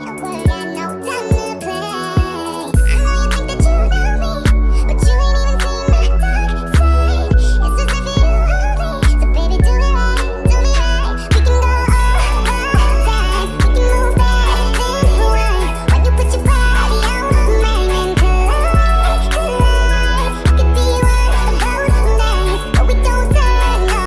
Okay.